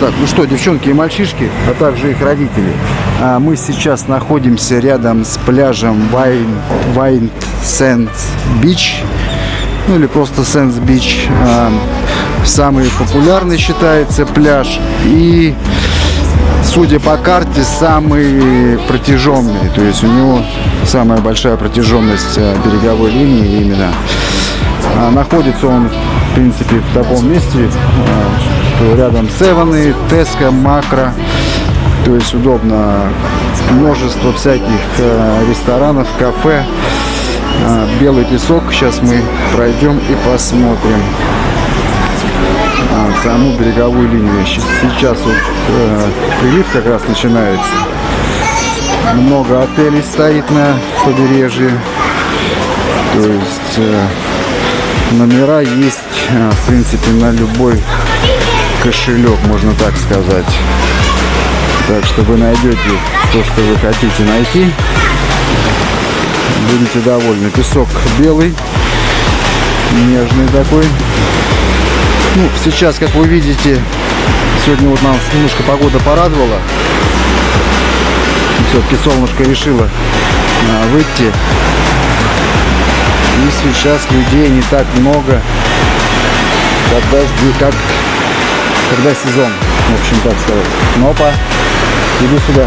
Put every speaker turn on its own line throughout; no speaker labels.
Так, ну что, девчонки и мальчишки, а также их родители. А, мы сейчас находимся рядом с пляжем White, White Sands Beach. Ну или просто Sands Beach. А, самый популярный считается пляж. И, судя по карте, самый протяженный. То есть у него самая большая протяженность а, береговой линии именно. Находится он, в принципе, в таком месте, рядом Севены, Теска, Макро. То есть удобно. Множество всяких э, ресторанов, кафе. Э, белый песок. Сейчас мы пройдем и посмотрим а, саму береговую линию. Сейчас вот э, прилив как раз начинается. Много отелей стоит на побережье. То есть номера есть, в принципе, на любой кошелек, можно так сказать. Так что вы найдете то, что вы хотите найти. Будете довольны. Песок белый, нежный такой. Ну, сейчас, как вы видите, сегодня вот нас немножко погода порадовала. Все-таки солнышко решило а, выйти. И сейчас людей не так много, когда, как когда сезон, в общем, так сказать. Нопа, иду сюда.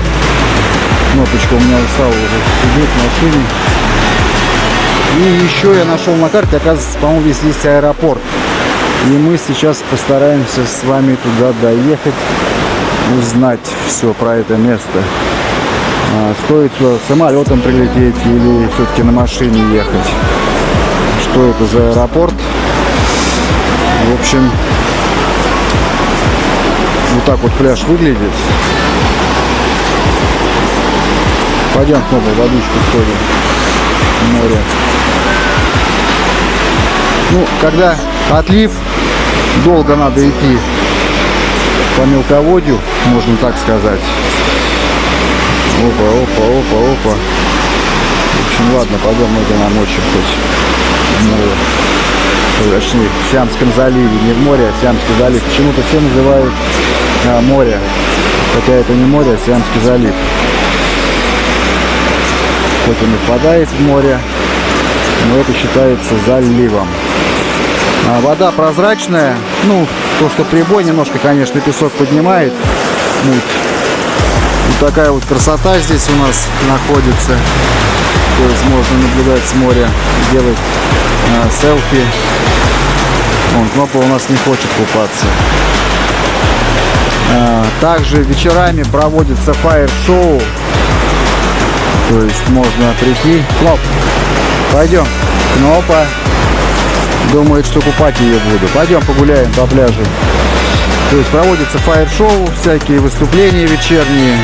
Кнопочка у меня устала уже сидеть в машине. И еще я нашел на карте, оказывается, по-моему, здесь есть аэропорт. И мы сейчас постараемся с вами туда доехать, узнать все про это место. А, стоит сюда самолетом прилететь или все-таки на машине ехать. Что это за аэропорт? В общем, вот так вот пляж выглядит. Пойдем снова в водичку сходим. Море. Ну, когда отлив, долго надо идти по мелководью, можно так сказать. Опа, опа, опа, опа. В общем, ладно, пойдем мы намочим хоть в море. Точнее, в Сиамском заливе, не в море, а в Сиамский залив. Почему-то все называют а, море. Хотя это не море, а Сиамский залив. Хоть он и впадает в море, но это считается заливом. А вода прозрачная. Ну, то, что прибой немножко, конечно, песок поднимает. Муть. Вот такая вот красота здесь у нас находится. То есть можно наблюдать с моря, делать э, селфи. Вон, Кнопа у нас не хочет купаться. А, также вечерами проводится фаер-шоу. То есть можно прийти. Кноп, пойдем. Кнопа думает, что купать ее буду. Пойдем погуляем по пляжу. То есть проводится фаер-шоу, всякие выступления вечерние.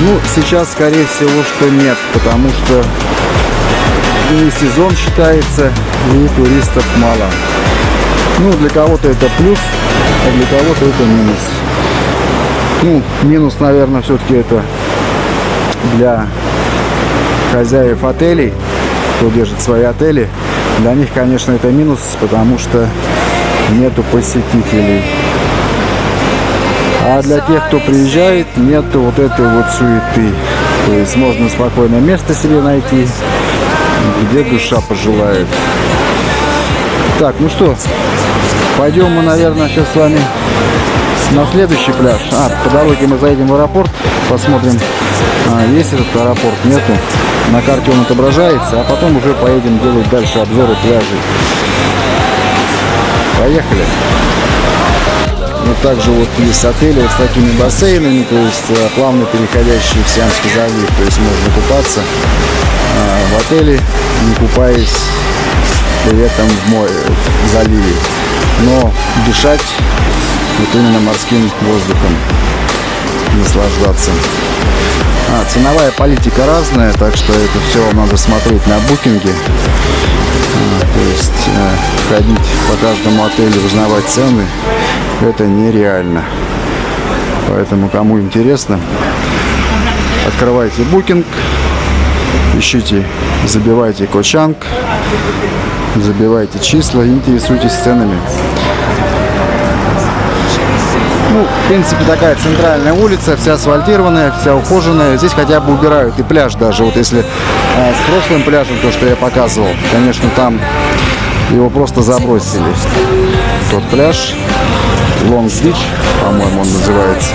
Ну, сейчас, скорее всего, что нет, потому что не сезон считается, и туристов мало. Ну, для кого-то это плюс, а для кого-то это минус. Ну, минус, наверное, все-таки это для хозяев отелей, кто держит свои отели. Для них, конечно, это минус, потому что нету посетителей. А для тех, кто приезжает, нету вот этой вот суеты. То есть можно спокойное место себе найти, где душа пожелает. Так, ну что, пойдем мы, наверное, сейчас с вами на следующий пляж. А, по дороге мы заедем в аэропорт, посмотрим, а, есть этот аэропорт, нету. На карте он отображается, а потом уже поедем делать дальше обзоры пляжей. Поехали! Ну, также вот есть отели вот с такими бассейнами, то есть а, плавно переходящие в Сиамский залив, то есть можно купаться а, в отеле, не купаясь при этом в море, в заливе. Но дышать вот именно морским воздухом наслаждаться. А, ценовая политика разная, так что это все вам надо смотреть на букинге. А, то есть э, ходить по каждому отелю, узнавать цены, это нереально. Поэтому, кому интересно, открывайте букинг, ищите, забивайте кочанг, забивайте числа, интересуйтесь ценами. Ну, в принципе, такая центральная улица, вся асфальтированная, вся ухоженная. Здесь хотя бы убирают и пляж даже. Вот если э, с прошлым пляжем, то, что я показывал, конечно, там его просто забросили. Тот пляж, Лонг-Бич, по-моему, он называется.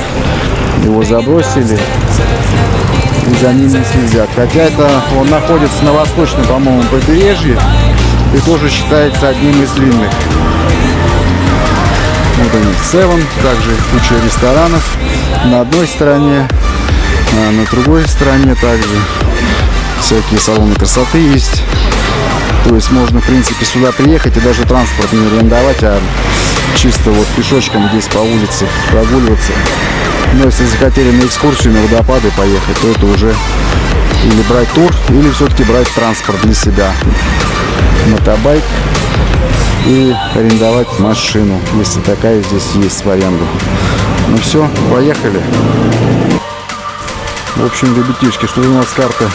Его забросили и за ним следят. Хотя это он находится на восточном, по-моему, побережье и тоже считается одним из длинных. Вот они, Seven, также куча ресторанов на одной стороне, а на другой стороне также всякие салоны красоты есть. То есть можно, в принципе, сюда приехать и даже транспорт не арендовать, а чисто вот пешочком здесь по улице прогуливаться. Но если захотели на экскурсию, на водопады поехать, то это уже или брать тур, или все-таки брать транспорт для себя. Мотобайк и арендовать машину, если такая здесь есть в аренду. Ну все, поехали. В общем, ребятишки, что у нас карта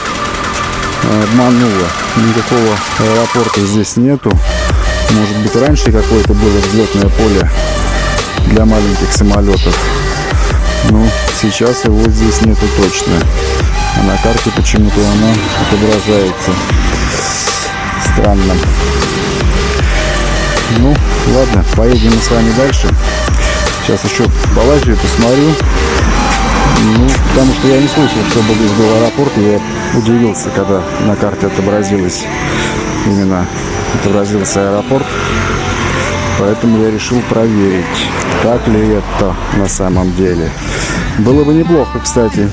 э, обманула. Никакого аэропорта здесь нету. Может быть, раньше какое-то было взлетное поле для маленьких самолетов. Ну, сейчас его здесь нету точно. А на карте почему-то она отображается. Странно. Ну, ладно, поедем мы с вами дальше. Сейчас еще полазю и посмотрю. Ну, потому что я не слышал, чтобы здесь был аэропорт. Я удивился, когда на карте отобразилось именно отобразился аэропорт. Поэтому я решил проверить, так ли это на самом деле. Было бы неплохо, кстати,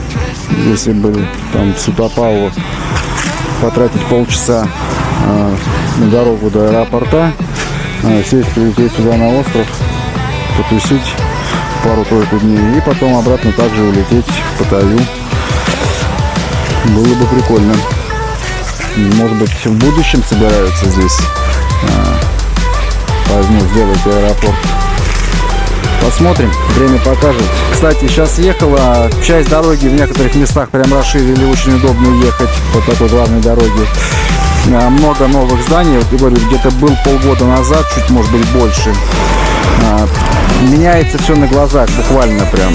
если бы там с Утопалова потратить полчаса э, на дорогу до аэропорта, сесть, прилететь сюда на остров, потусить пару-тройку дней и потом обратно также улететь в Паттайю. Было бы прикольно. Может быть, в будущем собираются здесь а, возьму, сделать аэропорт. Посмотрим, время покажет. Кстати, сейчас ехала, часть дороги в некоторых местах прям расширили, очень удобно ехать по такой главной дороге. А, много новых зданий, вот говорю, где-то был полгода назад, чуть может быть больше. А, меняется все на глазах, буквально прям.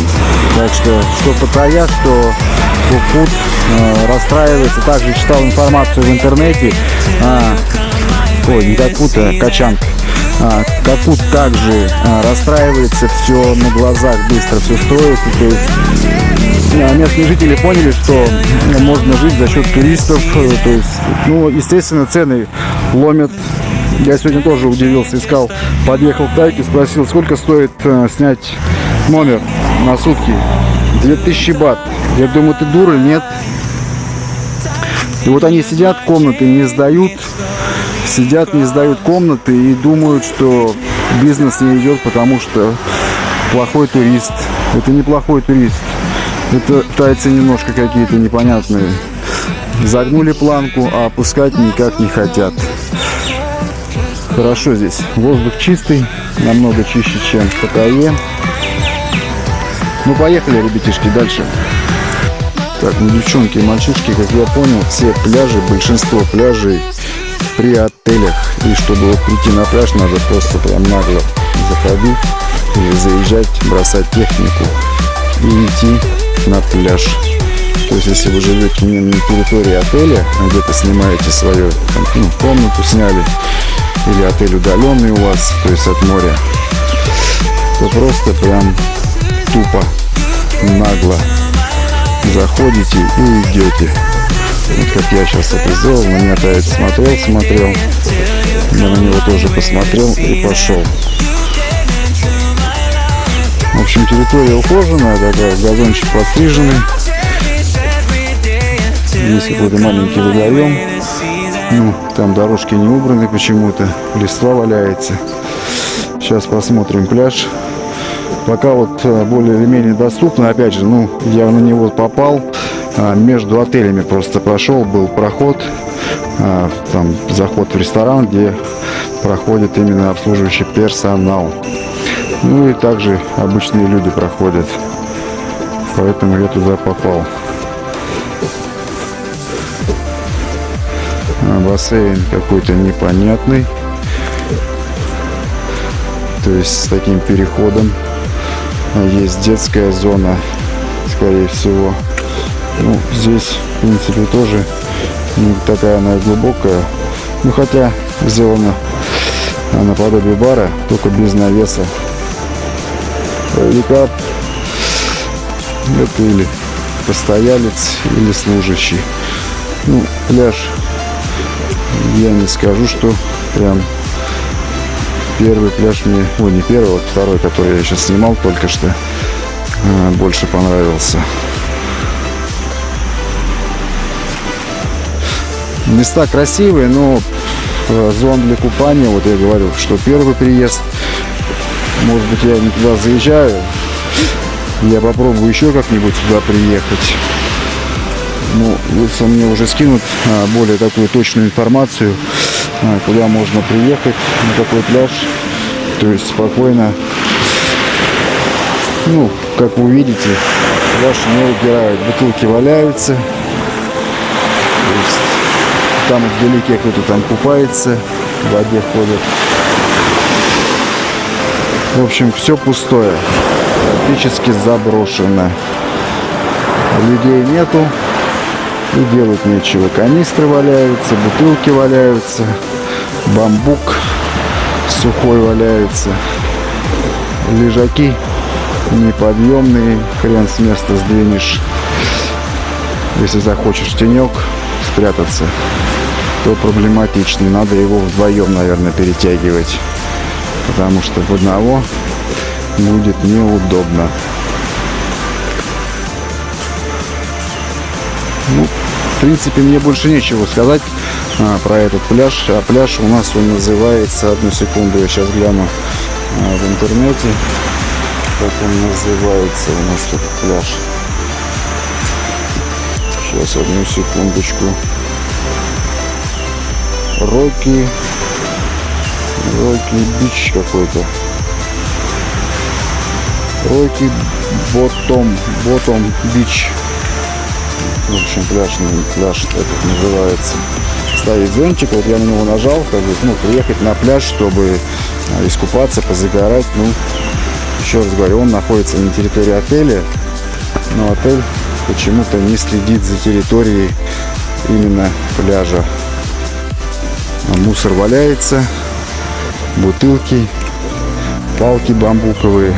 Так что, что Паттайя, что Кукут э, расстраивается. Также читал информацию в интернете. А, ой, не Какут, а Качанг. А, Капут также а, расстраивается, все на глазах быстро все строится. То есть а, местные жители поняли, что можно жить за счет туристов. Э, то есть, ну, естественно, цены ломят. Я сегодня тоже удивился, искал, подъехал к Тайке, спросил, сколько стоит э, снять номер на сутки. 2000 бат. Я думаю, ты дура, нет? И вот они сидят, комнаты не сдают, сидят, не сдают комнаты и думают, что бизнес не идет, потому что плохой турист. Это не плохой турист. Это тайцы немножко какие-то непонятные. Загнули планку, а опускать никак не хотят. Хорошо здесь. Воздух чистый, намного чище, чем в Паттайе. Ну, поехали, ребятишки, дальше. Так, ну, девчонки и мальчишки, как я понял, все пляжи, большинство пляжей при отелях. И чтобы вот прийти на пляж, надо просто прям нагло заходить или заезжать, бросать технику и идти на пляж. То есть, если вы живете не на территории отеля, а где-то снимаете свою там, ну, комнату, сняли, или отель удаленный у вас, то есть от моря, то просто прям тупо, нагло заходите и идете. Вот как я сейчас это сделал, на меня Таец смотрел, смотрел, я на него тоже посмотрел и пошел. В общем, территория ухоженная, такая, газончик подстриженный. Есть какой-то маленький водоем. Ну, там дорожки не убраны почему-то, листва валяется. Сейчас посмотрим пляж пока вот э, более или менее доступно. Опять же, ну, я на него попал, а, между отелями просто прошел, был проход, а, там заход в ресторан, где проходит именно обслуживающий персонал. Ну и также обычные люди проходят. Поэтому я туда попал. А, бассейн какой-то непонятный. То есть с таким переходом есть детская зона, скорее всего. Ну, здесь, в принципе, тоже не такая она глубокая. Ну, хотя сделана наподобие бара, только без навеса. Или это или постоялец, или служащий. Ну, пляж, я не скажу, что прям первый пляж мне, ой, не первый, вот второй, который я сейчас снимал только что, а, больше понравился. Места красивые, но э, зон для купания, вот я говорю, что первый приезд, может быть, я не туда заезжаю, я попробую еще как-нибудь туда приехать. Ну, если мне уже скинут а, более такую точную информацию, а, куда можно приехать, на какой пляж, то есть спокойно, ну, как вы видите, пляж не убирают, бутылки валяются, то есть там вдалеке кто-то там купается, в воде ходит. В общем, все пустое, практически заброшено. Людей нету, и делать нечего. Канистры валяются, бутылки валяются, бамбук сухой валяется. Лежаки неподъемные, хрен с места сдвинешь. Если захочешь тенек спрятаться, то проблематично. Надо его вдвоем, наверное, перетягивать. Потому что в одного будет неудобно. Ну, в принципе, мне больше нечего сказать а, про этот пляж. А пляж у нас он называется, одну секунду, я сейчас гляну а, в интернете, как он называется у нас этот пляж. Сейчас, одну секундочку. Рокки. Рокки Бич какой-то. Рокки Ботом. Ботом Бич. В общем, пляж, пляж этот называется. Ставить зонтик, вот я на него нажал, как бы, ну, приехать на пляж, чтобы а, искупаться, позагорать. Ну, еще раз говорю, он находится на территории отеля, но отель почему-то не следит за территорией именно пляжа. А мусор валяется, бутылки, палки бамбуковые.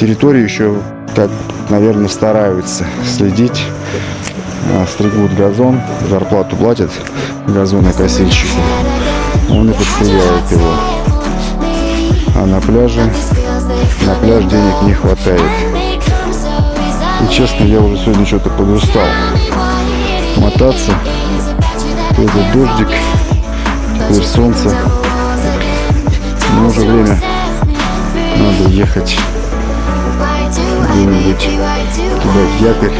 Территорию еще, так, наверное, стараются следить а, стригут газон, зарплату платят газонокосильщику, он и подстреляет его. А на пляже, на пляж денег не хватает. И честно, я уже сегодня что-то подустал мотаться. Этот дождик, теперь солнце. Но уже время надо ехать где-нибудь кидать якорь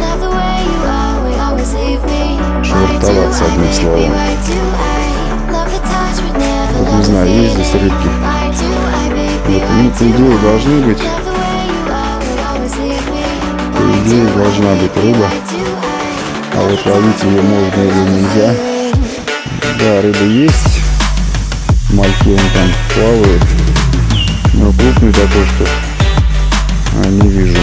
швартоваться, одним словом. Вот не знаю, есть здесь рыбки. Вот, ну, по идее, должны быть. По идее, должна быть рыба. А вот ловить ее можно или нельзя. Да, рыба есть. Мальки он там плавает. Но крупный такой, что а, не вижу.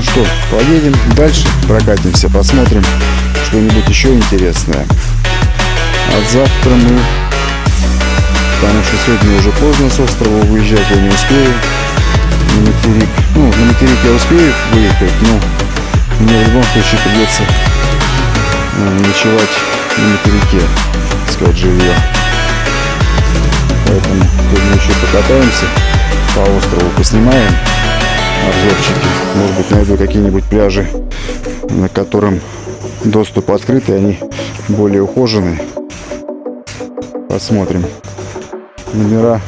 что, поедем дальше, прокатимся, посмотрим что-нибудь еще интересное. От завтра мы, потому что сегодня уже поздно с острова выезжать, я не успею на материк. Ну, на материк я успею выехать, но мне в любом случае придется ночевать на материке, искать жилье. Поэтому сегодня еще покатаемся по острову, поснимаем обзорчики. Может быть, найду какие-нибудь пляжи, на котором доступ открытый, они более ухоженные. Посмотрим. Номера.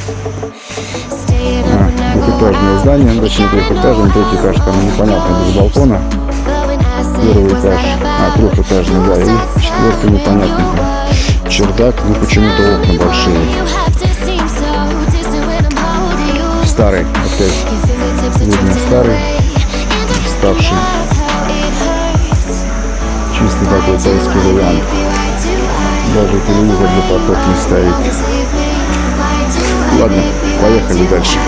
А, двухэтажное здание, точнее трехэтажное, третий этаж там непонятно, без балкона. Первый этаж, а, трехэтажный, да, и четвертый непонятный. Чердак, ну почему-то окна большие. Старый, опять видно старый, ставший. Чистый такой тайский вариант. Даже телевизор для поток не стоит. Ладно, поехали дальше.